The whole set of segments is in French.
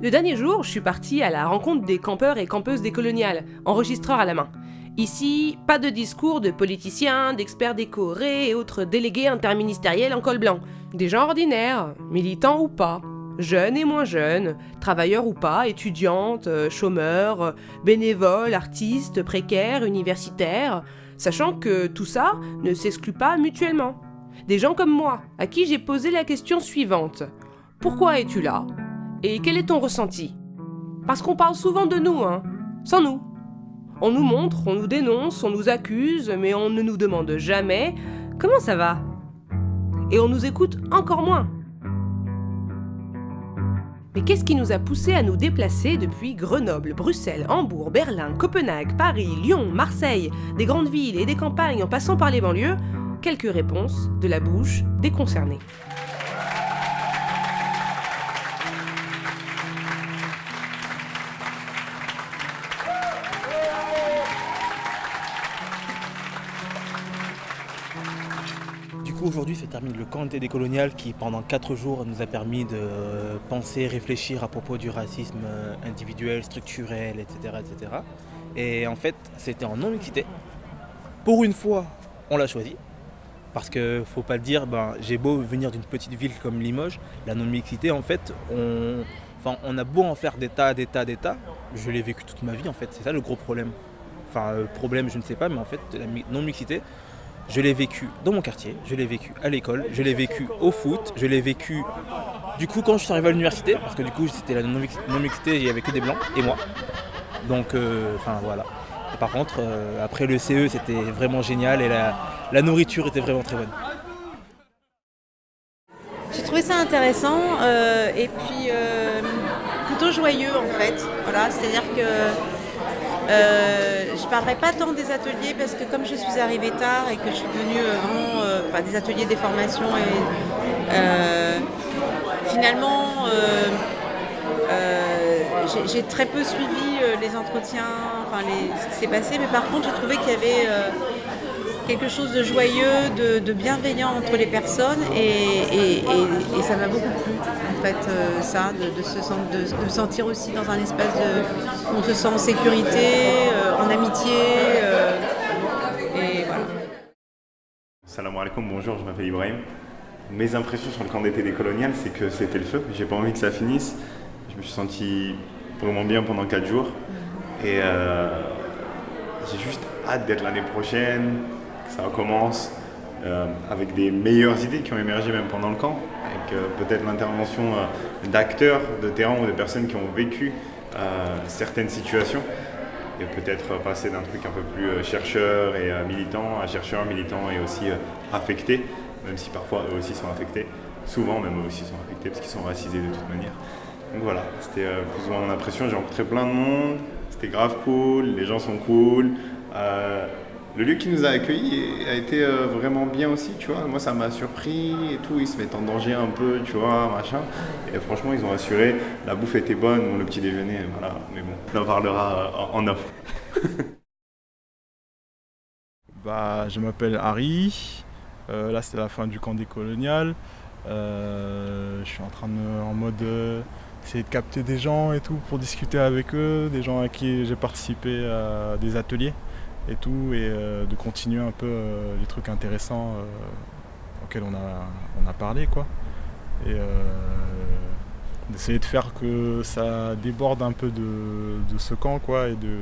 Le dernier jour, je suis partie à la rencontre des campeurs et campeuses décoloniales, enregistreurs à la main. Ici, pas de discours de politiciens, d'experts décorés et autres délégués interministériels en col blanc. Des gens ordinaires, militants ou pas, jeunes et moins jeunes, travailleurs ou pas, étudiantes, euh, chômeurs, euh, bénévoles, artistes, précaires, universitaires, sachant que tout ça ne s'exclut pas mutuellement. Des gens comme moi, à qui j'ai posé la question suivante. Pourquoi es-tu là? Et quel est ton ressenti? Parce qu'on parle souvent de nous, hein, sans nous. On nous montre, on nous dénonce, on nous accuse, mais on ne nous demande jamais comment ça va. Et on nous écoute encore moins. Mais qu'est-ce qui nous a poussé à nous déplacer depuis Grenoble, Bruxelles, Hambourg, Berlin, Copenhague, Paris, Lyon, Marseille, des grandes villes et des campagnes en passant par les banlieues? Quelques réponses de la bouche des concernés. Aujourd'hui se termine le camp d'été décolonial qui pendant 4 jours nous a permis de penser, réfléchir à propos du racisme euh, individuel, structurel, etc. etc. Et en fait c'était en non-mixité. Pour une fois on l'a choisi. Parce que faut pas le dire, ben, j'ai beau venir d'une petite ville comme Limoges, la non-mixité en fait, on, enfin, on a beau en faire des tas, des tas, des tas, je l'ai vécu toute ma vie en fait, c'est ça le gros problème. Enfin, euh, problème je ne sais pas, mais en fait la non-mixité, je l'ai vécu dans mon quartier, je l'ai vécu à l'école, je l'ai vécu au foot, je l'ai vécu du coup quand je suis arrivé à l'université, parce que du coup c'était la non-mixité, il n'y avait que des blancs et moi. Donc euh, enfin voilà. Par contre, euh, après le CE c'était vraiment génial et la, nourriture était vraiment très bonne. J'ai trouvé ça intéressant euh, et puis plutôt joyeux en fait. Voilà, c'est-à-dire que euh, je ne parlerai pas tant des ateliers parce que comme je suis arrivée tard et que je suis venue euh, vraiment euh, des ateliers des formations et finalement j'ai très peu suivi les entretiens, enfin ce qui s'est passé, mais par contre j'ai trouvé qu'il y avait quelque chose de joyeux, de, bienveillant entre les personnes et, ça m'a beaucoup plu fait euh, ça, de, se de, sentir aussi dans un espace où on se sent en sécurité, euh, en amitié euh, et voilà. Salam alaikum, bonjour, je m'appelle Ibrahim. Mes impressions sur le camp d'été des coloniales, c'est que c'était le feu. J'ai pas envie que ça finisse. Je me suis senti vraiment bien pendant 4 jours. Et j'ai juste hâte d'être l'année prochaine, ça recommence euh, avec des meilleures idées qui ont émergé même pendant le camp, avec euh, peut-être l'intervention euh, d'acteurs de terrain ou de personnes qui ont vécu certaines situations. Et peut-être passer d'un truc un peu plus chercheur et militant à chercheur, militant et aussi affecté, même si parfois eux aussi sont affectés, souvent même eux aussi sont affectés parce qu'ils sont racisés de toute manière. Donc voilà, c'était plus ou moins mon impression, j'ai rencontré plein de monde, c'était grave cool, les gens sont cool, le lieu qui nous a accueillis a été euh, vraiment bien aussi, tu vois. Moi, ça m'a surpris et tout. Ils se mettent en danger un peu, tu vois, machin. Et franchement, ils ont assuré. La bouffe était bonne, le petit déjeuner, voilà. Mais bon, on en parlera euh, en off. bah, je m'appelle Harry. Euh, là, c'est la fin du camp décolonial. je suis en train de, en mode, essayer de capter des gens et tout pour discuter avec eux, des gens à qui j'ai participé à des ateliers et tout, et euh, de continuer un peu euh, les trucs intéressants euh, auxquels on a, on a parlé, quoi. Et d'essayer de faire que ça déborde un peu de, ce camp, quoi, et de,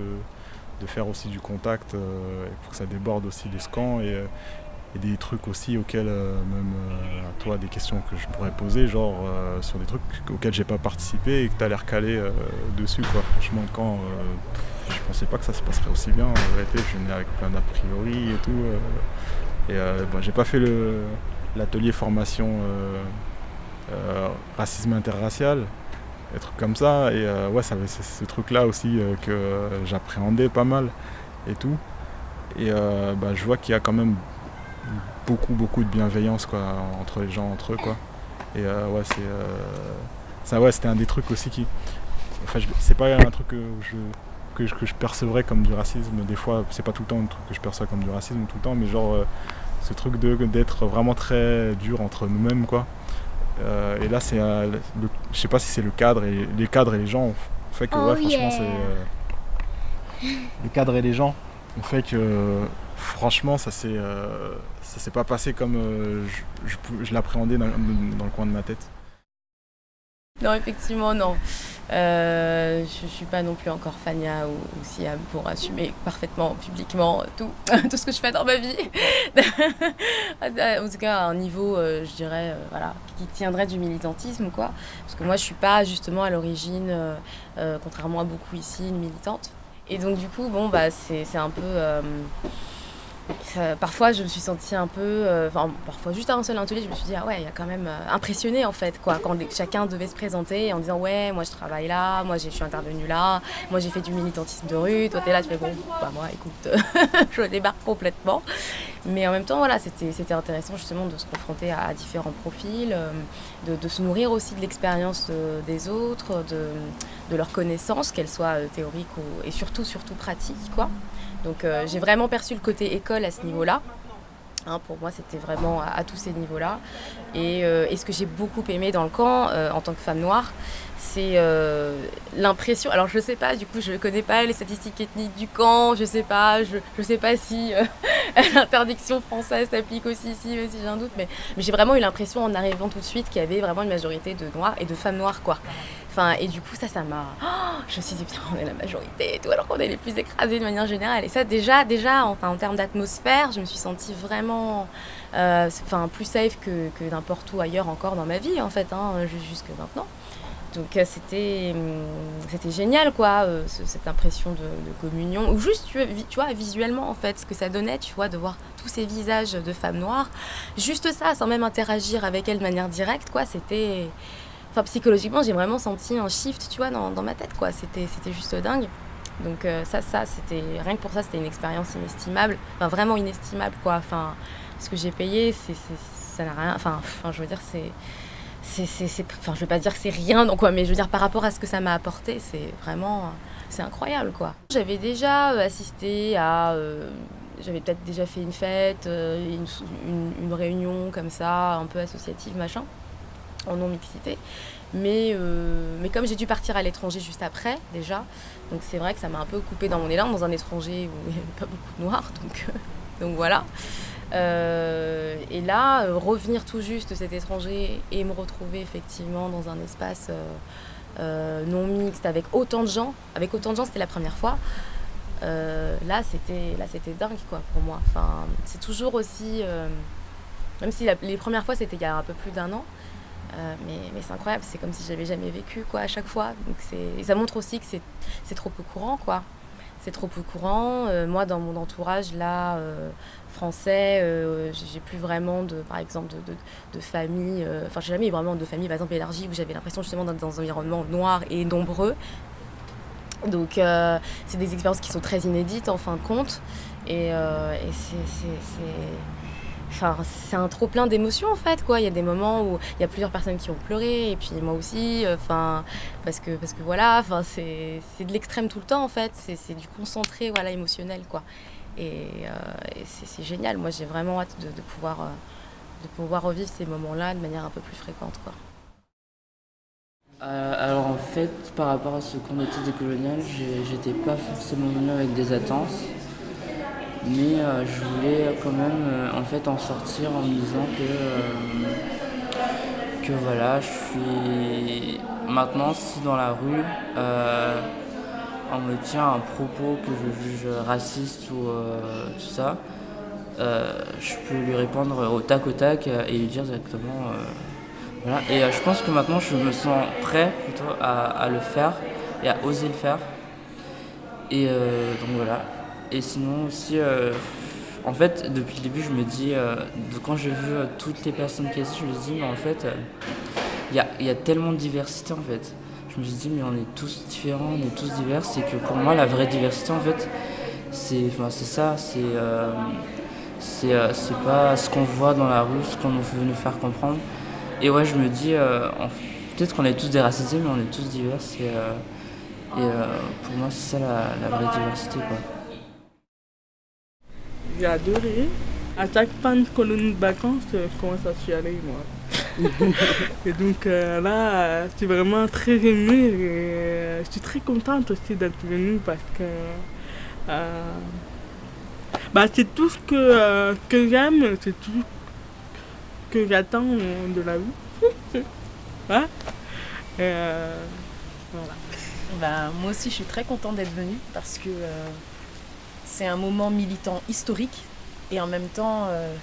de faire aussi du contact pour que ça déborde aussi de ce camp et, des trucs aussi auxquels même à toi des questions que je pourrais poser genre sur des trucs auxquels j'ai pas participé et que tu as l'air calé dessus quoi franchement quand je pensais pas que ça se passerait aussi bien. En vérité, je venais avec plein d'a priori et tout. Euh. et euh, j'ai pas fait l'atelier formation euh, racisme interracial, des trucs comme ça. Et ouais, ça c'est ce truc-là aussi que j'appréhendais pas mal et tout. Et bah, je vois qu'il y a quand même beaucoup beaucoup de bienveillance quoi, entre les gens, entre eux quoi. Et ouais, c'est ça ouais, c'était un des trucs aussi qui. Enfin, c'est pas un truc que je que je, que je, percevrais comme du racisme. Des fois, c'est pas tout le temps un truc que je perçois comme du racisme tout le temps, mais genre euh, ce truc d'être vraiment très dur entre nous-mêmes, quoi. et là, c'est, je sais pas si c'est le cadre et les cadres et les gens fait que Oh franchement, yeah. c'est les cadres et les gens ont fait que franchement, ça s'est, euh, ça s'est pas passé comme euh, je, je pou- je l'appréhendais dans, dans le coin de ma tête. Non, effectivement, non. Euh, je suis pas non plus encore Fania ou, Siam pour assumer parfaitement, publiquement, tout, tout ce que je fais dans ma vie. en tout cas, à un niveau, euh, je dirais, euh, voilà, qui tiendrait du militantisme, quoi. Parce que moi, je suis pas justement à l'origine, contrairement à beaucoup ici, une militante. Et donc, du coup, bon, bah, c'est un peu. Parfois, je me suis sentie un peu. euh, Enfin, parfois, juste à un seul atelier, je me suis dit, ah ouais, il y a quand même. euh, impressionné, en fait, quoi. Quand chacun devait se présenter en disant, ouais, moi, je travaille là, moi, je suis intervenue là, moi, j'ai fait du militantisme de rue. Toi, t'es là, tu fais, bon, bah, moi, écoute, je débarque complètement. Mais en même temps, voilà, c'était intéressant, justement, de se confronter à, différents profils, euh, de, se nourrir aussi de l'expérience euh, des autres, de, de leurs connaissances, qu'elles soient théoriques ou, et surtout, surtout pratiques, quoi. Donc euh, j'ai vraiment perçu le côté école à ce niveau-là. Hein, pour moi, c'était vraiment à, tous ces niveaux-là. Et, euh, et ce que j'ai beaucoup aimé dans le camp, euh, en tant que femme noire, c'est euh, l'impression. Alors, je sais pas, du coup, je connais pas les statistiques ethniques du camp, je sais pas, je ne sais pas si euh, l'interdiction française s'applique aussi ici, si j'ai un doute, mais, mais j'ai vraiment eu l'impression en arrivant tout de suite qu'il y avait vraiment une majorité de noirs et de femmes noires, quoi. Enfin, et du coup, ça, ça m'a. Je me suis dit, putain, on est la majorité et tout, alors qu'on est les plus écrasés de manière générale. Et ça, déjà, déjà enfin, en termes d'atmosphère, je me suis sentie vraiment euh, enfin, plus safe que, que n'importe où ailleurs encore dans ma vie, en fait, hein, ju- jusque maintenant. Donc, euh, c'était hum, c'était génial, quoi, euh, ce- cette impression de, communion. Ou juste, tu, vois, visuellement, en fait, ce que ça donnait, tu vois, de voir tous ces visages de femmes noires. Juste ça, sans même interagir avec elles de manière directe, quoi, c'était. Enfin, psychologiquement, j'ai vraiment senti un shift, tu vois, dans, dans ma tête, quoi. C'était, c'était juste dingue. Donc euh, ça, ça, c'était rien que pour ça, c'était une expérience inestimable. Enfin, vraiment inestimable, quoi. Enfin, ce que j'ai payé, c'est- ça n'a rien. Enfin, enfin, je veux dire, c'est, c'est, enfin, je veux pas dire que c'est rien, mais je veux dire par rapport à ce que ça m'a apporté, c'est vraiment, c'est incroyable, quoi. J'avais déjà euh, assisté à, euh, j'avais peut-être déjà fait une fête, euh, une, réunion comme ça, un peu associative, machin en non-mixité. Mais, mais comme j'ai dû partir à l'étranger juste après, déjà, donc c'est vrai que ça m'a un peu coupé dans mon élan, dans un étranger où il n'y avait pas beaucoup de noirs, donc, donc voilà. Euh, et là, euh, revenir tout juste de cet étranger et me retrouver effectivement dans un espace euh, non mixte avec autant de gens, avec autant de gens, c'était la première fois. Là, c'était là, c'était dingue quoi pour moi. Enfin, c'est toujours aussi, même si les premières fois c'était il y a un peu plus d'un an, mais, mais c'est incroyable, c'est comme si j'avais jamais vécu quoi à chaque fois. Donc c'est, ça montre aussi que c'est, trop peu courant quoi. C'est trop peu courant. Moi dans mon entourage là français, euh, j'ai plus vraiment de, par exemple, de, de, famille. euh, Enfin, j'ai jamais eu vraiment de famille par exemple élargie où j'avais l'impression justement d'être dans un environnement noir et nombreux. Donc euh, c'est des expériences qui sont très inédites en fin de compte. Et, c'est, Enfin, c'est un trop plein d'émotions en fait quoi. Il y a des moments où il y a plusieurs personnes qui ont pleuré et puis moi aussi. Enfin, parce que parce que voilà. Enfin, c'est de l'extrême tout le temps en fait. C'est c'est du concentré voilà émotionnel quoi. Et, euh, c'est génial. Moi j'ai vraiment hâte de, pouvoir euh, de pouvoir revivre ces moments-là de manière un peu plus fréquente quoi. Euh, alors en fait, par rapport à ce camp d'été décolonial, j'étais pas forcément venu avec des attentes, mais je voulais quand même en fait en sortir en me disant que que voilà, je suis maintenant si dans la rue on me tient un propos que je juge raciste ou euh, tout ça, euh, je peux lui répondre au tac au tac et lui dire directement. euh, voilà. Et je pense que maintenant je me sens prêt plutôt à, le faire et à oser le faire. Et donc voilà. Et sinon aussi, en fait, depuis le début, je me dis, quand j'ai vu toutes les personnes qui étaient, je me dis, mais en fait, il y, a, y a tellement de diversité en fait. Je me suis dit, mais on est tous différents, on est tous divers. C'est que pour moi, la vraie diversité en fait, c'est enfin, ça. C'est euh, euh, pas ce qu'on voit dans la rue, ce qu'on veut nous faire comprendre. Et ouais, je me dis, euh, peut-être qu'on est tous déracisés, mais on est tous divers. Et, euh, pour moi, c'est ça la, vraie diversité. J'ai adoré. À chaque fin de colonie de vacances, je commence à chialer, moi? et donc là, je suis vraiment très émue et je suis très contente aussi d'être venue parce que bah, c'est tout ce que, que j'aime, c'est tout ce que j'attends de la vie. hein? Voilà. Bah, moi aussi, je suis très contente d'être venue parce que c'est un moment militant historique et en même temps, euh,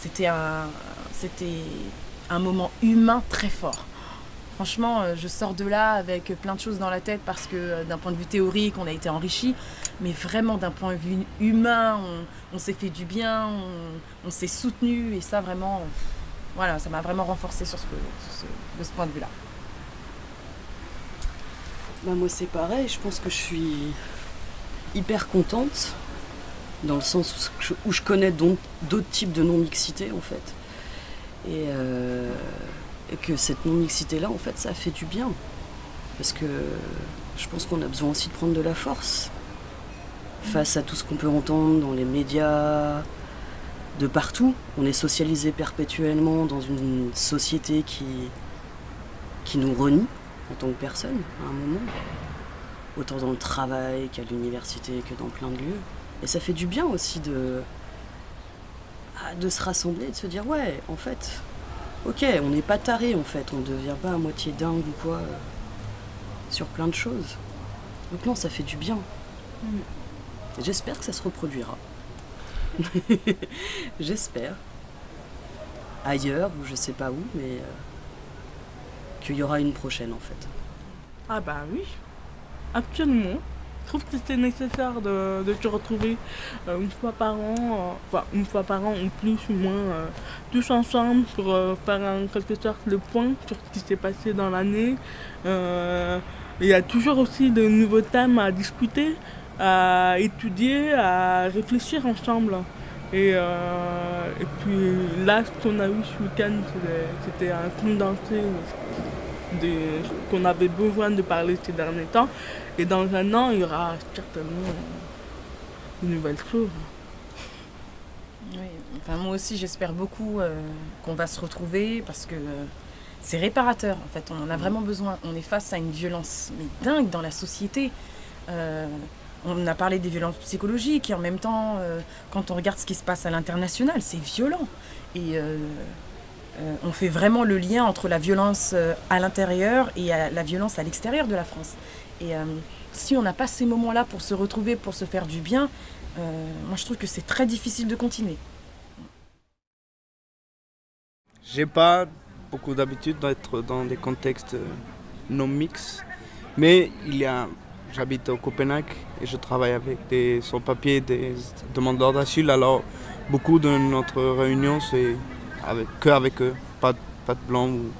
c'était un, c'était un moment humain très fort. Franchement, euh, je sors de là avec plein de choses dans la tête parce que euh, d'un point de vue théorique, on a été enrichi, mais vraiment d'un point de vue humain, on, s'est fait du bien, on, s'est soutenu et ça vraiment, voilà, ça m'a vraiment renforcé sur ce, de ce point de vue-là. Bah moi c'est pareil, je pense que je suis hyper contente dans le sens où je, connais d'autres types de non-mixité en fait. Euh, et, que cette non-mixité-là, en fait, ça fait du bien. Parce que je pense qu'on a besoin aussi de prendre de la force face à tout ce qu'on peut entendre dans les médias, de partout. On est socialisé perpétuellement dans une société qui, nous renie en tant que personne à un moment. Autant dans le travail qu'à l'université que dans plein de lieux. Et ça fait du bien aussi de, de se rassembler, de se dire ouais, en fait, ok, on n'est pas taré en fait, on ne devient pas à moitié dingue ou quoi euh, sur plein de choses. Donc non, ça fait du bien. Mm. J'espère que ça se reproduira. J'espère. Ailleurs, ou je sais pas où, mais euh, qu'il y aura une prochaine en fait. Ah bah oui, absolument. Je trouve que c'était nécessaire de, de, se retrouver euh, une fois par an, euh, enfin une fois par an ou plus ou moins, euh, tous ensemble pour faire en quelque sorte le point sur ce qui s'est passé dans l'année. il y a toujours aussi de nouveaux thèmes à discuter, à étudier, à réfléchir ensemble. Et, et puis là, ce qu'on a eu ce week-end, c'était un condensé qu'on avait besoin de parler ces derniers temps. Et dans un an, il y aura certainement une nouvelle chose. Oui, enfin, moi aussi j'espère beaucoup euh, qu'on va se retrouver parce que c'est réparateur en fait, on en a vraiment besoin. On est face à une violence mais dingue dans la société. Euh, on a parlé des violences psychologiques et en même temps, euh, quand on regarde ce qui se passe à l'international, c'est violent. Et on fait vraiment le lien entre la violence à l'intérieur et la violence à l'extérieur de la France. Et euh, si on n'a pas ces moments-là pour se retrouver, pour se faire du bien, euh, moi je trouve que c'est très difficile de continuer. J'ai pas beaucoup d'habitude d'être dans des contextes euh, non mix, mais il y a, j'habite au Copenhague et je travaille avec des sans-papiers, des demandeurs d'asile, alors beaucoup de notre réunion c'est avec, que avec eux, pas, pas de blancs, ou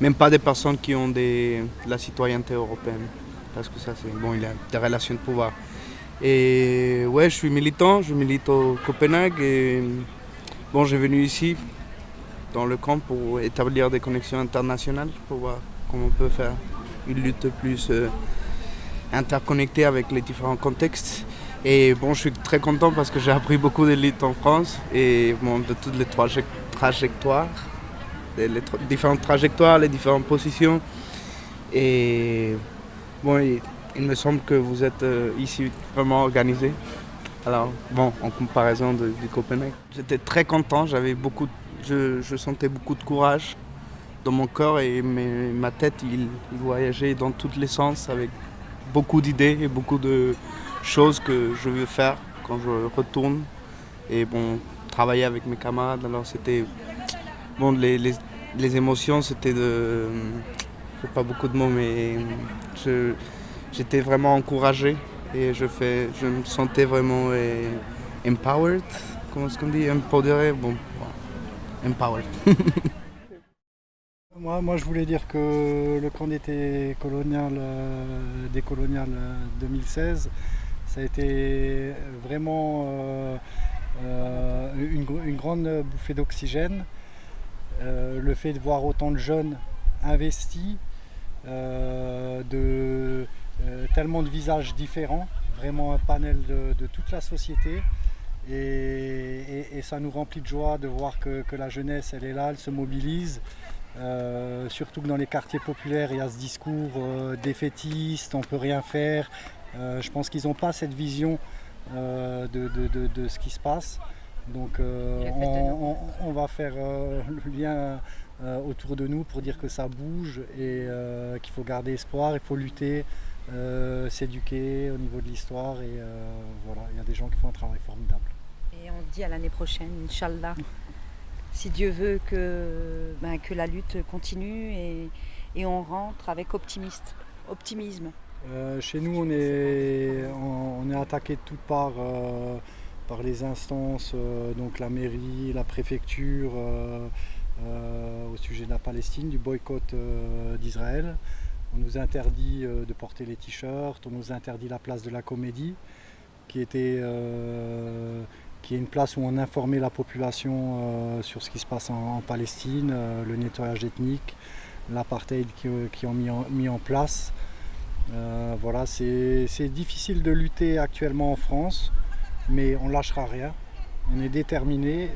même pas des personnes qui ont des, la citoyenneté européenne parce que ça, c'est bon, il a des relations de pouvoir. Et ouais, je suis militant, je milite au Copenhague et bon, j'ai venu ici dans le camp pour établir des connexions internationales, pour voir comment on peut faire une lutte plus euh, interconnectée avec les différents contextes. Et bon, je suis très content parce que j'ai appris beaucoup de luttes en France et bon, de toutes les trajectoires, les, les différentes trajectoires, les différentes positions. Et Bon, il, me semble que vous êtes euh, ici vraiment organisé. Alors, bon, en comparaison de, du Copenhague. J'étais très content, j'avais beaucoup, je, sentais beaucoup de courage dans mon corps et ma tête, il, voyageait dans tous les sens avec beaucoup d'idées et beaucoup de choses que je veux faire quand je retourne. Et bon, travailler avec mes camarades, alors c'était... Bon, les, les, les émotions, c'était de pas beaucoup de mots, mais j'étais vraiment encouragé et je, me sentais vraiment eh, empowered, comment est-ce qu'on dit, empoderé, bon, empowered. moi, moi, je voulais dire que le camp d'été colonial, euh, décolonial 2016, euh, ça a été vraiment euh, une, une, grande bouffée d'oxygène. le fait de voir autant de jeunes investis de euh, tellement de visages différents, vraiment un panel de, toute la société. Et, ça nous remplit de joie de voir que, la jeunesse, elle est là, elle se mobilise. surtout que dans les quartiers populaires, il y a ce discours défaitiste, on ne peut rien faire. je pense qu'ils n'ont pas cette vision de, ce qui se passe. Donc on, va faire le lien autour de nous pour dire que ça bouge et qu'il faut garder espoir, il faut lutter, s'éduquer au niveau de l'histoire et voilà, il y a des gens qui font un travail formidable. Et on dit à l'année prochaine, Inch'Allah, si Dieu veut que, ben, que la lutte continue et, et, on rentre avec optimiste, optimisme. Euh, chez nous, on est, on, est attaqué de toutes parts euh, par les instances, euh, donc la mairie, la préfecture, au sujet de la Palestine, du boycott d'Israël. On nous interdit de porter les t-shirts, on nous interdit la place de la comédie, qui était est une place où on informait la population euh, sur ce qui se passe en, Palestine, euh, le nettoyage ethnique, l'apartheid qui, ont mis en, mis en place. Euh, voilà, c'est difficile de lutter actuellement en France, mais on ne lâchera rien. On est déterminé.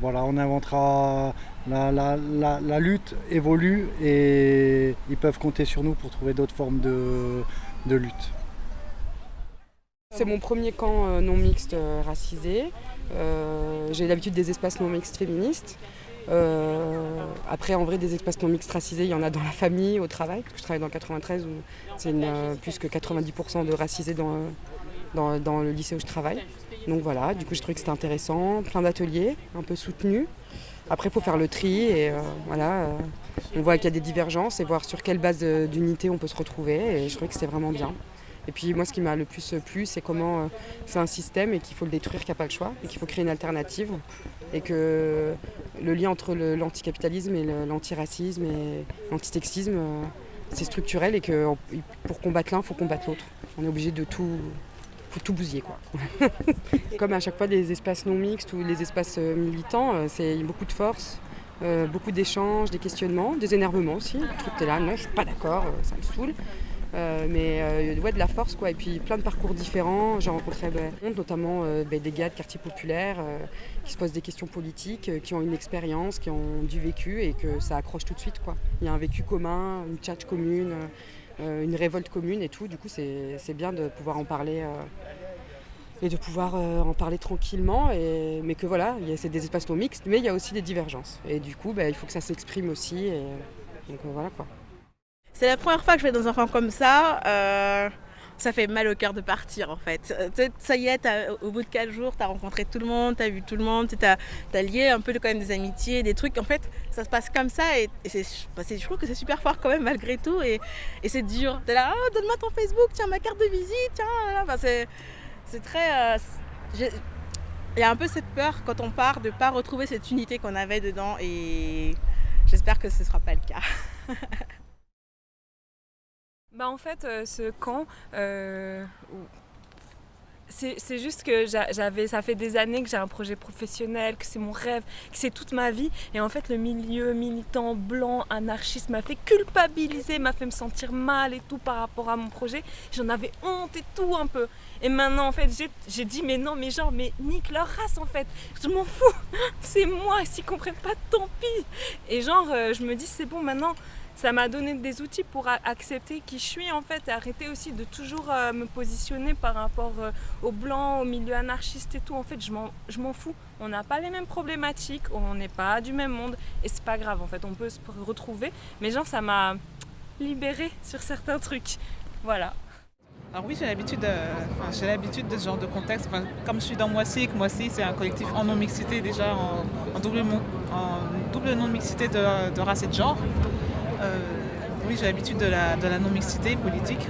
Voilà, on inventera. La, lutte évolue et ils peuvent compter sur nous pour trouver d'autres formes de, lutte. C'est mon premier camp euh, non mixte euh, racisé. Euh, j'ai l'habitude des espaces non mixtes féministes. après, en vrai, des espaces non mixtes racisés, il y en a dans la famille, au travail. je travaille dans 93 où c'est plus que 90% de racisés dans, dans, le lycée où je travaille. Donc voilà, du coup, j'ai trouvé que c'était intéressant. Plein d'ateliers, un peu soutenus. Après, il faut faire le tri et voilà, on voit qu'il y a des divergences et voir sur quelle base d'unité on peut se retrouver. Et je trouvais que c'était vraiment bien. Et puis moi, ce qui m'a le plus plu, c'est comment euh, c'est un système et qu'il faut le détruire, qu'il n'y a pas le choix, et qu'il faut créer une alternative. Et que le lien entre l'anticapitalisme et l'antiracisme et l'antitextisme, euh, c'est structurel et que pour combattre l'un, il faut combattre l'autre. On est obligé de tout, tout bousiller. Quoi. Comme à chaque fois des espaces non mixtes ou les espaces euh, militants, c'est beaucoup de force. beaucoup d'échanges, des questionnements, des énervements aussi. Tu es là, non, je suis pas d'accord, ça me saoule. Euh, mais euh, ouais, de la force quoi et puis plein de parcours différents j'ai rencontré ben, notamment euh, ben, des gars de quartiers populaires qui se posent des questions politiques qui ont une expérience qui ont du vécu et que ça accroche tout de suite quoi il y a un vécu commun une tchatch commune une révolte commune et tout. Du coup c'est bien de pouvoir en parler et de pouvoir en parler tranquillement. Et, mais que voilà c'est des espaces non mixtes mais il y a aussi des divergences. Et du coup ben, il faut que ça s'exprime aussi et, donc voilà quoi. C'est la première fois que je vais dans un camp comme ça. Euh, ça fait mal au cœur de partir en fait. Ça y est, au bout de 4 jours, tu as rencontré tout le monde, tu as vu tout le monde, tu as, lié un peu quand même des amitiés, des trucs. En fait, ça se passe comme ça et, bah, je trouve que c'est super fort quand même malgré tout et, c'est dur. Tu là, oh, donne-moi ton Facebook, tiens ma carte de visite, tiens. Enfin, c'est très. Euh, il y a un peu cette peur quand on part de ne pas retrouver cette unité qu'on avait dedans et j'espère que ce ne sera pas le cas. Bah en fait, euh, ce camp, euh, c'est juste que j'avais, ça fait des années que j'ai un projet professionnel, que c'est mon rêve, que c'est toute ma vie. Et en fait, le milieu militant, blanc, anarchiste m'a fait culpabiliser, m'a fait me sentir mal et tout par rapport à mon projet. J'en avais honte et tout un peu. Et maintenant, en fait, j'ai dit, mais non, mais genre, mais nique leur race en fait. Je m'en fous. C'est moi. S'ils comprennent pas, tant pis. Et genre, euh, je me dis, c'est bon, maintenant ça m'a donné des outils pour accepter qui je suis en fait et arrêter aussi de toujours euh, me positionner par rapport euh, aux blancs, au milieu anarchiste et tout. En fait, je m'en fous. On n'a pas les mêmes problématiques, on n'est pas du même monde et c'est pas grave en fait, on peut se retrouver. Mais genre, ça m'a libéré sur certains trucs. Voilà. Alors oui, j'ai l'habitude, l'habitude de ce genre de contexte. comme je suis dans Moissy, Moissy c'est un collectif en non-mixité déjà, en, double, en double non-mixité de, de race et de genre. Euh, oui, j'ai l'habitude de la, non-mixité politique.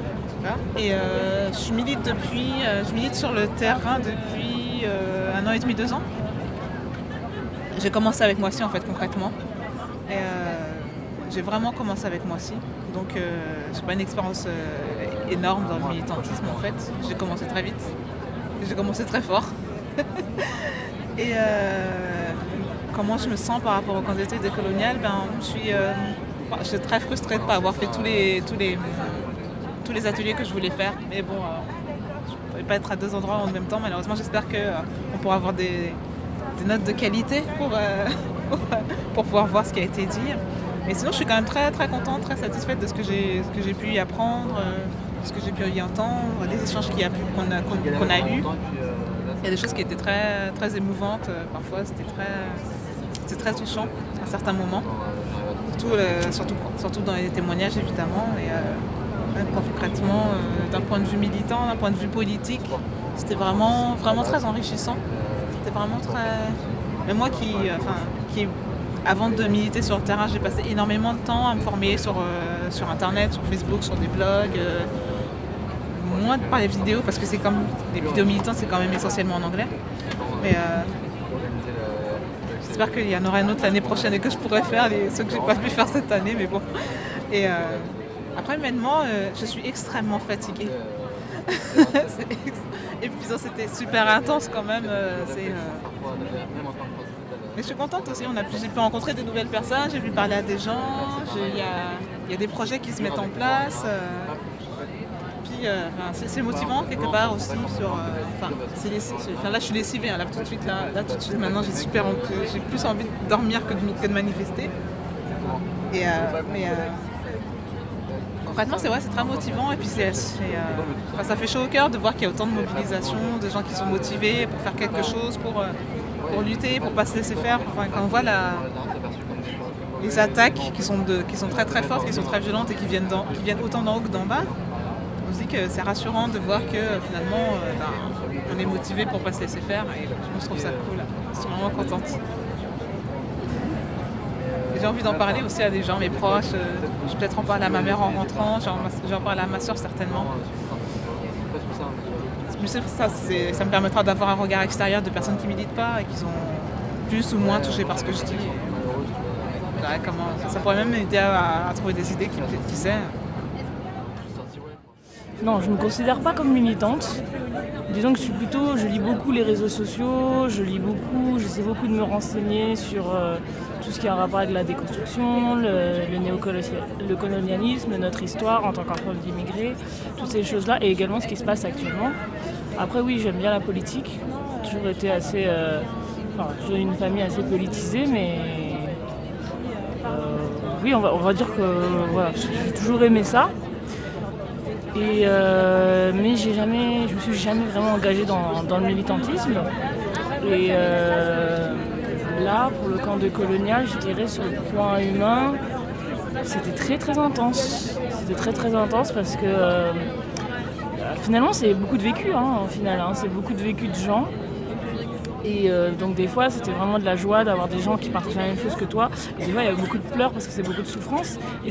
Et euh, je, milite depuis, euh, je milite sur le terrain depuis un an et demi, deux ans. J'ai commencé avec Moissy en fait concrètement. J'ai vraiment commencé avec Moissy. Donc c'est pas une expérience énorme dans le militantisme en fait. J'ai commencé très vite. J'ai commencé très fort. et comment je me sens par rapport au candidature décolonial ben, je suis je suis très frustrée de ne pas avoir fait tous les, tous, les, tous les ateliers que je voulais faire. Mais bon, euh, je ne pouvais pas être à deux endroits en même temps. Malheureusement, j'espère qu'on euh, pourra avoir des, notes de qualité pour, euh, pour pouvoir voir ce qui a été dit. Mais sinon, je suis quand même très très contente, très satisfaite de ce que j'ai pu y apprendre, de ce que j'ai pu y entendre, des échanges qu'on a, qu'on- qu'on a eus. Il y a des choses qui étaient très très émouvantes parfois, c'était très très touchant à certains moments. Surtout, euh, surtout, dans les témoignages évidemment. Et, euh, concrètement, euh, d'un point de vue militant, d'un point de vue politique, c'était vraiment, vraiment très enrichissant. C'était vraiment très. Mais moi qui, avant de militer sur le terrain, j'ai passé énormément de temps à me former sur, sur internet, sur Facebook, sur des blogs. moins par les vidéos parce que c'est comme les vidéos militantes c'est quand même essentiellement en anglais j'espère qu'il y en aura une autre l'année prochaine et que je pourrai faire les, ceux que j'ai pas pu faire cette année mais bon. Et euh, après humainement euh, je suis extrêmement fatiguée. Ex- épuisant c'était super intense quand même euh, mais je suis contente aussi j'ai pu rencontrer de nouvelles personnes j'ai pu parler à des gens il y y a des projets qui se mettent en place euh, c'est motivant quelque part aussi sur. euh, enfin, là je suis lessivée, hein, là tout de suite, là, là tout de suite maintenant j'ai super j'ai plus envie de dormir que de, de manifester. Et, euh, concrètement c'est vrai, c'est très motivant et puis ça fait chaud au cœur de voir qu'il y a autant de mobilisation, de gens qui sont motivés pour faire quelque chose, pour, pour lutter, pour pas se laisser faire. Enfin, quand on voit les attaques qui sont, de, qui sont très très fortes, qui sont très violentes et qui viennent, qui viennent autant d'en haut que d'en bas, c'est rassurant de voir que euh, finalement euh, ben, on est motivé pour pas se laisser faire et je trouve ça cool. Je suis vraiment contente. J'ai envie d'en parler aussi à des gens, mes proches. euh, Je vais peut-être en parler à ma mère en rentrant, j'en parler à ma soeur certainement. Ça, ça me permettra d'avoir un regard extérieur de personnes qui militent pas et qui sont plus ou moins touchées par ce que je dis. Comment, ça pourrait même m'aider à, trouver des idées qui, qui sait. Non, je ne me considère pas comme militante. Disons que je suis plutôt, je lis beaucoup les réseaux sociaux, je lis beaucoup, j'essaie beaucoup de me renseigner sur euh, tout ce qui a un rapport avec la déconstruction, le, le néocolonial- le colonialisme, notre histoire en tant qu'enfant d'immigrés, toutes ces choses-là, et également ce qui se passe actuellement. Après oui, j'aime bien la politique, j'ai toujours été assez, euh, une famille assez politisée, mais euh, oui, on va, on va dire que voilà, j'ai toujours aimé ça. Euh, mais jamais, je me suis jamais vraiment engagée dans, le militantisme. Et euh, là, pour le camp de colonial, je dirais sur le point humain, c'était très très intense. C'était très très intense parce que euh, finalement c'est beaucoup de vécu hein, final, hein. c'est beaucoup de vécu de gens. Et euh, donc des fois c'était vraiment de la joie d'avoir des gens qui partagent la même chose que toi. Et des fois il y a beaucoup de pleurs parce que c'est beaucoup de souffrance. Et,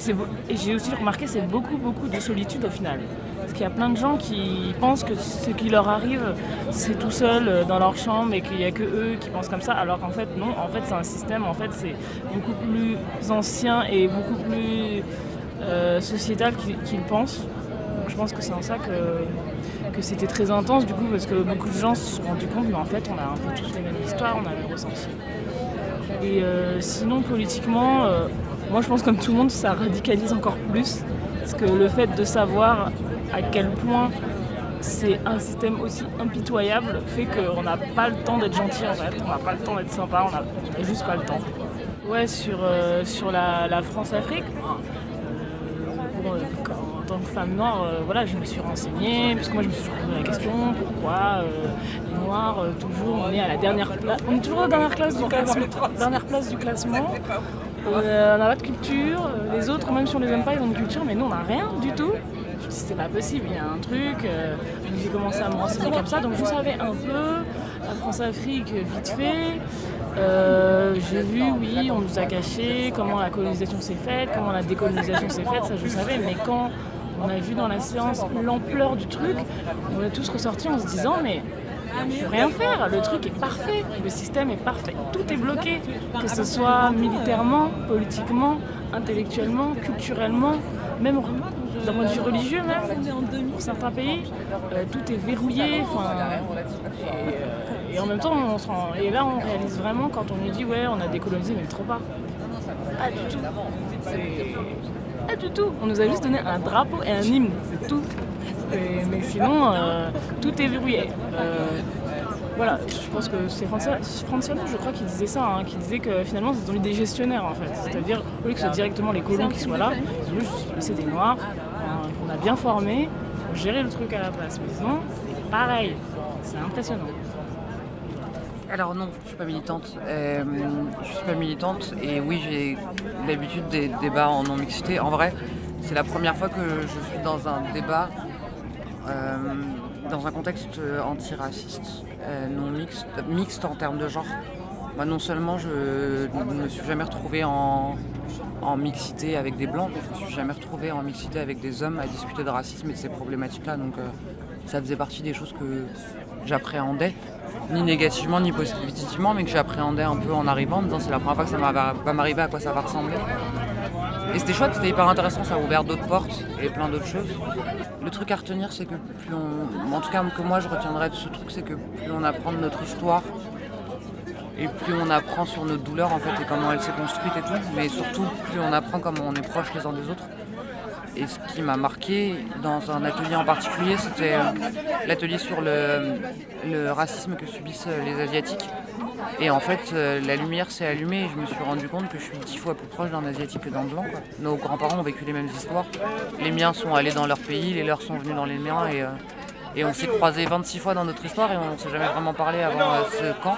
j'ai aussi remarqué c'est beaucoup beaucoup de solitude au final. Parce qu'il y a plein de gens qui pensent que ce qui leur arrive c'est tout seul euh, dans leur chambre et qu'il n'y a que eux qui pensent comme ça. Alors qu'en fait non, en fait c'est un système, en fait c'est beaucoup plus ancien et beaucoup plus euh, sociétal qu'ils qu'ils pensent. Donc, je pense que c'est en ça que, que c'était très intense du coup parce que beaucoup de gens se sont rendus compte mais en fait on a un peu tous les mêmes histoires, on a le même ressenti. Et euh, sinon politiquement, euh, moi je pense comme tout le monde ça radicalise encore plus parce que le fait de savoir à quel point c'est un système aussi impitoyable fait qu'on n'a pas le temps d'être gentil en fait, on n'a pas le temps d'être sympa, on n'a juste pas le temps. Ouais sur, euh, sur la, France-Afrique, en tant que femme noire, euh, voilà, je me suis renseignée, parce que moi je me suis posé la question, pourquoi euh, les noirs, euh, toujours, on est à la dernière place, on est toujours à la dernière classe du classement, dernière place du classement, Euh, on n'a pas de culture, les autres, même si on les aime pas, ils ont une culture, mais nous on n'a rien du tout. Je me suis dit, c'est pas possible, il y a un truc, j'ai commencé à me renseigner comme ça, donc je savais un peu, la France-Afrique, vite fait, euh, j'ai vu, oui, on nous a caché comment la colonisation s'est faite, comment la décolonisation s'est faite, ça je savais, mais quand on a vu dans la séance l'ampleur du truc, on est tous ressortis en se disant, mais je peux rien faire, le truc est parfait, le système est parfait, tout est bloqué, que ce soit militairement, politiquement, intellectuellement, culturellement, même d'un point de vue religieux même, pour certains pays, euh, tout est verrouillé, euh, et en même temps, on se et là on réalise vraiment quand on nous dit ouais on a décolonisé mais trop pas. Pas du tout. Pas du tout. On nous a juste donné un drapeau et un hymne, c'est tout. Mais sinon, euh, tout est verrouillé. Euh, voilà, je pense que c'est Franciano, je crois, qui disait ça, hein, qui disait que finalement, c'est ont des gestionnaires, en fait. C'est-à-dire, au lieu que ce soit directement les colons qui soient là, ils ont juste laissé des noirs, euh, qu'on a bien formés, pour gérer le truc à la place. Mais sinon, c'est pareil. C'est impressionnant. Alors non, je suis pas militante. Euh, je suis pas militante et oui, j'ai l'habitude des débats en non-mixité. En vrai, c'est la première fois que je suis dans un débat euh, dans un contexte antiraciste, euh, non mixte, mixte en termes de genre. Moi, non seulement je ne me suis jamais retrouvée en, mixité avec des blancs, mais je me suis jamais retrouvée en mixité avec des hommes à discuter de racisme et de ces problématiques-là. Donc euh, ça faisait partie des choses que j'appréhendais, ni négativement ni positivement, mais que j'appréhendais un peu en arrivant, en disant c'est la première fois que ça va m'arriver, à quoi ça va ressembler. Et c'était chouette, c'était hyper intéressant, ça a ouvert d'autres portes et plein d'autres choses. Le truc à retenir, c'est que plus on. En tout cas, que moi je retiendrai de ce truc, c'est que plus on apprend de notre histoire et plus on apprend sur nos douleurs en fait et comment elle s'est construite et tout, mais surtout plus on apprend comment on est proches les uns des autres. Et ce qui m'a marqué dans un atelier en particulier, c'était euh, l'atelier sur le, racisme que subissent euh, les Asiatiques. Et en fait, euh, la lumière s'est allumée et je me suis rendu compte que je suis dix fois plus proche d'un Asiatique que d'un Blanc. Nos grands-parents ont vécu les mêmes histoires. Les miens sont allés dans leur pays, les leurs sont venus dans les miens. Et, et on s'est croisés 26 fois dans notre histoire et on ne s'est jamais vraiment parlé avant ce camp.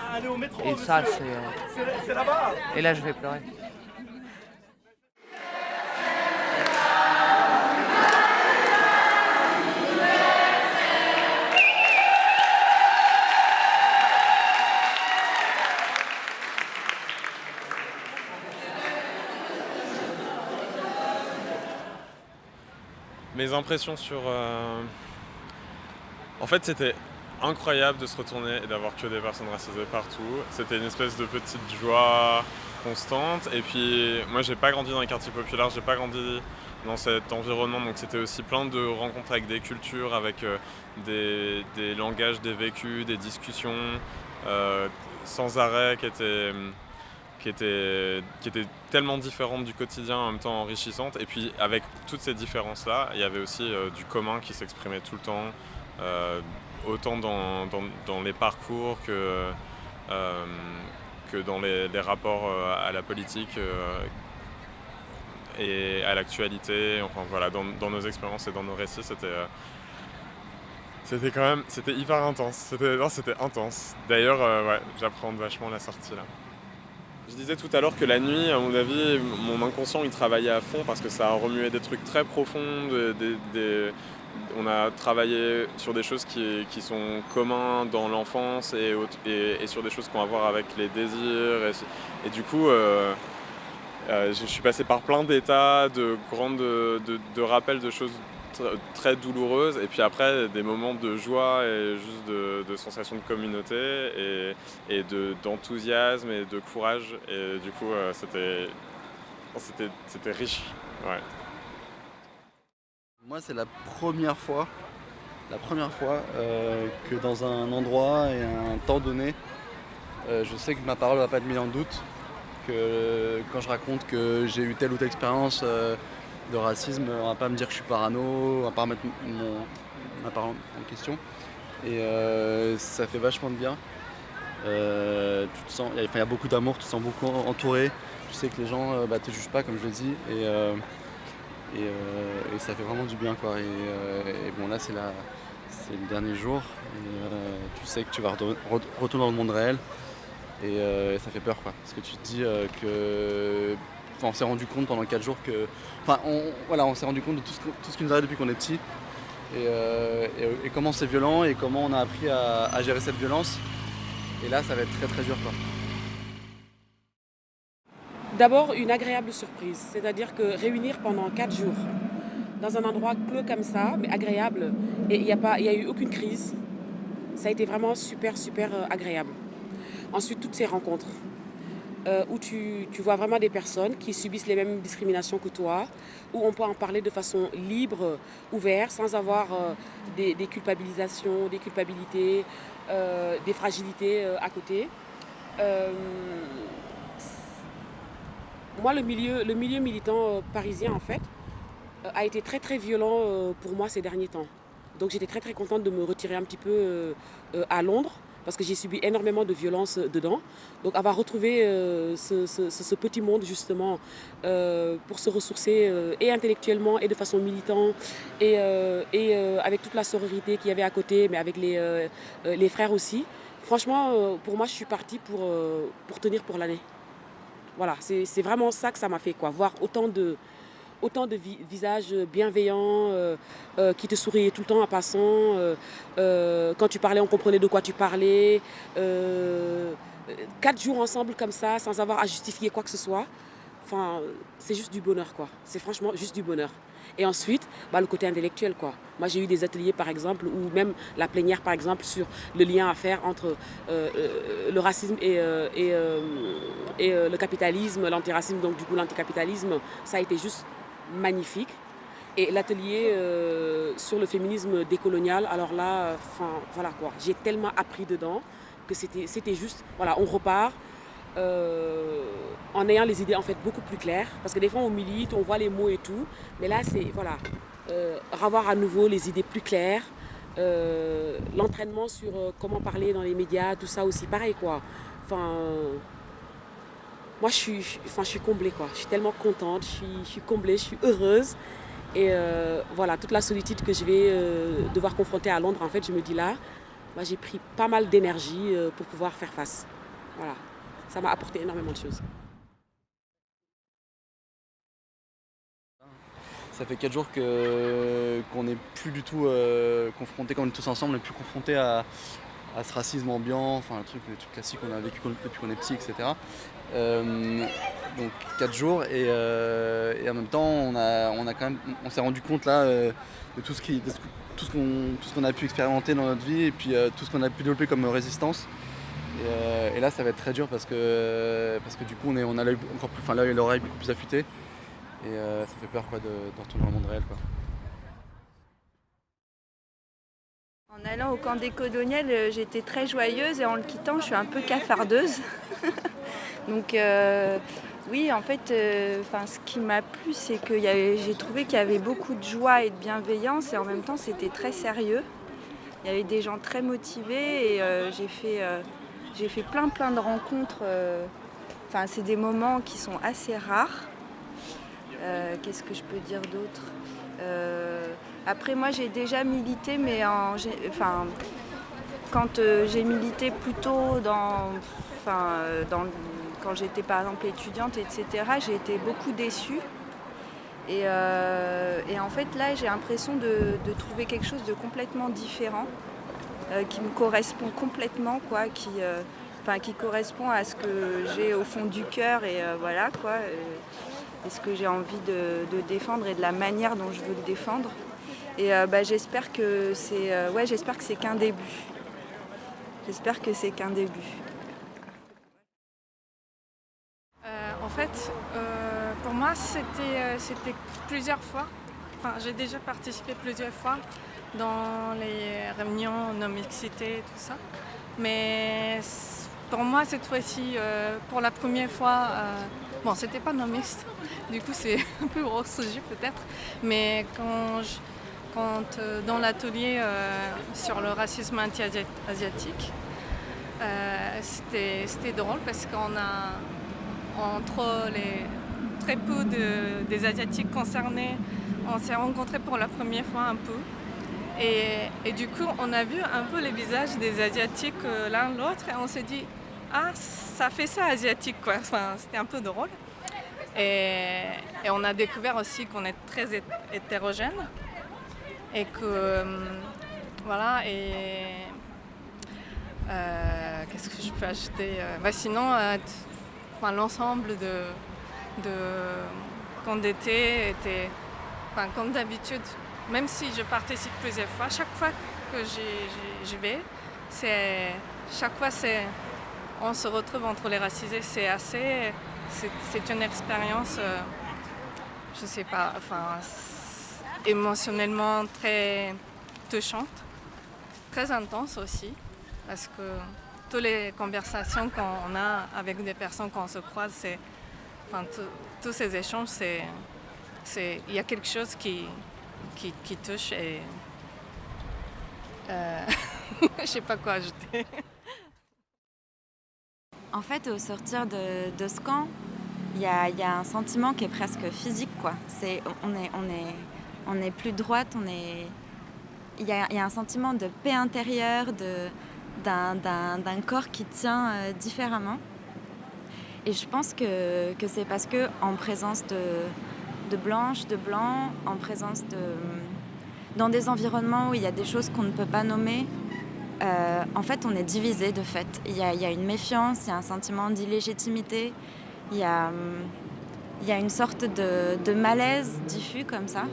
Et ça, c'est... Et là, je vais pleurer. Mes impressions sur... Euh, en fait, c'était incroyable de se retourner et d'avoir que des personnes racisées partout. C'était une espèce de petite joie constante. Et puis, moi, j'ai pas grandi dans les quartiers populaires, j'ai pas grandi dans cet environnement. Donc, c'était aussi plein de rencontres avec des cultures, avec euh, des, langages, des vécus, des discussions euh, sans arrêt qui étaient qui était, qui était tellement différente du quotidien, en même temps enrichissante. Et puis avec toutes ces différences-là, il y avait aussi euh, du commun qui s'exprimait tout le temps, euh, autant dans, dans, les parcours que, euh, que dans les, rapports à la politique et à l'actualité. Enfin voilà, dans, dans, nos expériences et dans nos récits, c'était... c'était quand même, c'était hyper intense. C'était, intense. D'ailleurs, ouais, j'apprends vachement la sortie là. Je disais tout à l'heure que la nuit, à mon avis, mon inconscient il travaillait à fond parce que ça a remué des trucs très profonds. On a travaillé sur des choses qui, sont communs dans l'enfance et, sur des choses qu'on a à voir avec les désirs. Et, du coup, euh, euh, je suis passé par plein d'états, de grandes, de rappels de choses très douloureuse et puis après des moments de joie et juste de, de sensation de communauté et, et d'enthousiasme et de courage. Et du coup euh, c'était riche. Ouais. Moi c'est la première fois la première fois euh, que dans un endroit et un temps donné euh, je sais que ma parole va pas être mise en doute que quand je raconte que j'ai eu telle ou telle expérience de racisme, on va pas me dire que je suis parano, on va pas remettre mon, ma parole en question. Et euh, ça fait vachement de bien. Euh, il y, a beaucoup d'amour, tu te sens beaucoup entouré. Tu sais que les gens ne euh, bah, te jugent pas, comme je le dis. Et, et, ça fait vraiment du bien. Quoi. Et, bon, là, c'est le dernier jour. tu sais que tu vas retourner dans le monde réel. Et ça fait peur, quoi. Parce que tu te dis que on s'est rendu compte pendant 4 jours que. Enfin, on, voilà, on s'est rendu compte de tout ce, qui nous arrive depuis qu'on est petit. Et, euh, comment c'est violent et comment on a appris à, gérer cette violence. Et là, ça va être très très dur. D'abord, une agréable surprise. C'est-à-dire que réunir pendant 4 jours dans un endroit clos comme ça, mais agréable, et il n'y a, a eu aucune crise. Ça a été vraiment super, super euh, agréable. Ensuite, toutes ces rencontres. Euh, où tu, vois vraiment des personnes qui subissent les mêmes discriminations que toi, où on peut en parler de façon libre, ouverte, sans avoir euh, des, culpabilisations, des culpabilités, euh, des fragilités à côté. moi, le milieu, le milieu militant parisien, en fait, a été très très violent pour moi ces derniers temps. Donc j'étais très très contente de me retirer un petit peu à Londres parce que j'ai subi énormément de violence dedans. Donc avoir retrouvé euh, ce, petit monde justement euh, pour se ressourcer euh, et intellectuellement et de façon militante et, euh, avec toute la sororité qu'il y avait à côté, mais avec les, frères aussi. Franchement, pour moi, je suis partie pour, pour tenir pour l'année. Voilà, c'est vraiment ça que ça m'a fait, quoi. Voir autant de, autant de vi- visages bienveillants euh, euh, qui te souriaient tout le temps en passant. euh, quand tu parlais, on comprenait de quoi tu parlais. quatre jours ensemble comme ça, sans avoir à justifier quoi que ce soit. Enfin, c'est juste du bonheur, quoi. C'est franchement juste du bonheur. Et ensuite, bah, le côté intellectuel, quoi. Moi, j'ai eu des ateliers, par exemple, ou même la plénière, par exemple, sur le lien à faire entre le racisme et, et, le capitalisme, l'antiracisme, donc du coup l'anticapitalisme. Ça a été juste magnifique. Et l'atelier euh, sur le féminisme décolonial, alors là, enfin, voilà quoi. J'ai tellement appris dedans que c'était juste, voilà, on repart euh, en ayant les idées en fait beaucoup plus claires. Parce que des fois on milite, on voit les mots et tout, mais là c'est voilà, euh, revoir à nouveau les idées plus claires, euh, l'entraînement sur comment parler dans les médias, tout ça aussi pareil quoi. Moi je suis, enfin, je suis comblée quoi. Je suis tellement contente, je suis, comblée, je suis heureuse. Et euh, voilà, toute la solitude que je vais euh, devoir confronter à Londres, en fait, je me dis là, moi, j'ai pris pas mal d'énergie euh, pour pouvoir faire face. Voilà, ça m'a apporté énormément de choses. Ça fait 4 jours qu'on n'est plus du tout confrontés, quand on est tous ensemble, on n'est plus confrontés à, ce racisme ambiant, enfin le truc, classique qu'on a vécu depuis qu'on est petit, etc. Euh, donc 4 jours et, euh, et en même temps on, a, on, a quand même, on s'est rendu compte là euh, de tout ce tout ce qu'on a pu expérimenter dans notre vie et puis tout ce qu'on a pu développer comme résistance. Et, là ça va être très dur parce que, parce que du coup on, est, on a l'œil encore plus, enfin l'œil et l'oreille beaucoup plus affûtés. Et ça fait peur quoi, de, retourner le monde réel. Quoi. En allant au camp des coloniales, j'étais très joyeuse et en le quittant, je suis un peu cafardeuse. Donc euh, oui, en fait, euh, ce qui m'a plu, c'est que j'ai trouvé qu'il y avait beaucoup de joie et de bienveillance et en même temps, c'était très sérieux. Il y avait des gens très motivés et euh, j'ai fait, fait plein plein de rencontres. Enfin, c'est des moments qui sont assez rares. Qu'est-ce que je peux dire d'autre? Après, moi, j'ai déjà milité, mais en, enfin, quand j'ai milité plutôt dans, enfin, dans, quand j'étais par exemple étudiante, etc., j'ai été beaucoup déçue. Et, euh, et en fait, là, j'ai l'impression de, trouver quelque chose de complètement différent, euh, qui me correspond complètement, quoi, qui, euh, qui correspond à ce que j'ai au fond du cœur et voilà, quoi, et ce que j'ai envie de, défendre et de la manière dont je veux le défendre. Et bah, j'espère que c'est, ouais, j'espère que c'est qu'un début. J'espère que c'est qu'un début. Euh, pour moi, c'était euh, c'était plusieurs fois. Enfin, j'ai déjà participé plusieurs fois dans les réunions non-mixité et tout ça. Mais pour moi, cette fois-ci, euh, pour la première fois, euh, bon, c'était pas non-mixte, du coup, c'est un peu gros sujet peut-être. Mais quand, quand dans l'atelier sur le racisme anti-asiatique, c'était drôle parce qu'on a entre les très peu de- des Asiatiques concernés, on s'est rencontrés pour la première fois un peu. Et, et du coup, on a vu un peu les visages des Asiatiques euh, l'un l'autre et on s'est dit, ah, ça fait ça asiatique quoi. Enfin, c'était un peu drôle. Et, et on a découvert aussi qu'on est très hét- hétérogène et que, euh, voilà, et euh, qu'est-ce que je peux Euh, bah, Sinon, l'ensemble de, de d'été était, enfin, comme d'habitude, même si je participe plusieurs fois, chaque fois que j'y- vais, c'est chaque fois c'est on se retrouve entre les racisés. C'est assez, c'est une expérience, euh, je sais pas, enfin, émotionnellement très touchante, très intense aussi, parce que toutes les conversations qu'on a avec des personnes qu'on se croise, tous ces échanges, c'est, il y a quelque chose qui, qui, qui touche et euh, je sais pas quoi ajouter. En fait, au sortir de, de ce camp, il y a, y a un sentiment qui est presque physique. Quoi. On, est, on, est, on est plus droite, on est... Il y y a un sentiment de paix intérieure, de, d'un, corps qui tient euh, différemment. Et je pense que, que c'est parce que en présence de, de blanches, de blancs, en présence de... dans des environnements où il y a des choses qu'on ne peut pas nommer, euh, en fait, on est divisé de fait. Il y, a, y a une méfiance, il y a un sentiment d'illégitimité, il y a, y a une sorte de, de malaise diffus comme ça,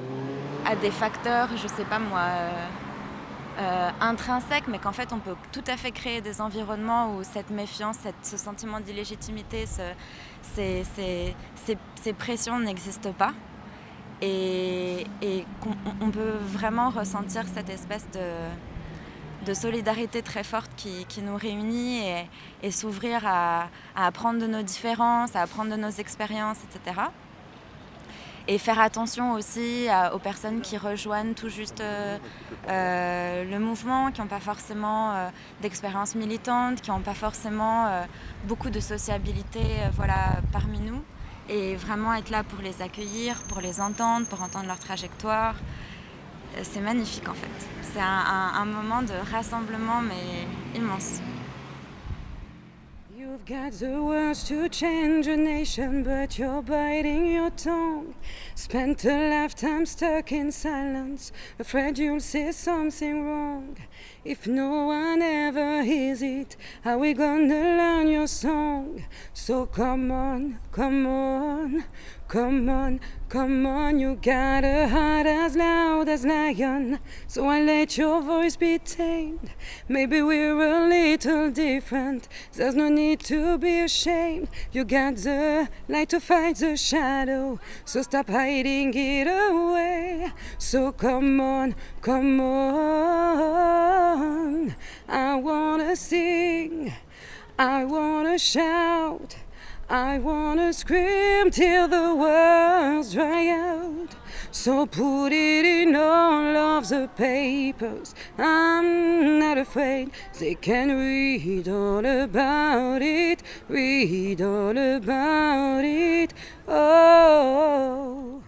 à des facteurs, je sais pas moi, euh, euh, intrinsèques, mais qu'en fait on peut tout à fait créer des environnements où cette méfiance, ce sentiment d'illégitimité, ce, ces, pressions n'existent pas. Et, on peut vraiment ressentir cette espèce de, solidarité très forte qui, nous réunit et, et s'ouvrir à, à apprendre de nos différences, à apprendre de nos expériences, etc. Et faire attention aussi aux personnes qui rejoignent tout juste euh, euh, le mouvement, qui n'ont pas forcément euh, d'expérience militante, qui n'ont pas forcément beaucoup de sociabilité voilà, parmi nous. Et vraiment être là pour les accueillir, pour les entendre, pour entendre leur trajectoire. C'est magnifique en fait. C'est un moment de rassemblement mais immense. You've got the words to change a nation, but you're biting your tongue. Spent a lifetime stuck in silence, afraid you'll say something wrong. If no one ever hears it, how we gonna learn your song? So come on, come on, come on, come on. You got a heart as loud as lion, so I let your voice be tamed. Maybe we're a little different. There's no need to be ashamed. You got the light to fight the shadow, so stop hiding it away. So come on, come on. I wanna sing, I wanna shout. I wanna scream till the words dry out. So put it in all of the papers. I'm not afraid. They can read all about it. Read all about it. Oh.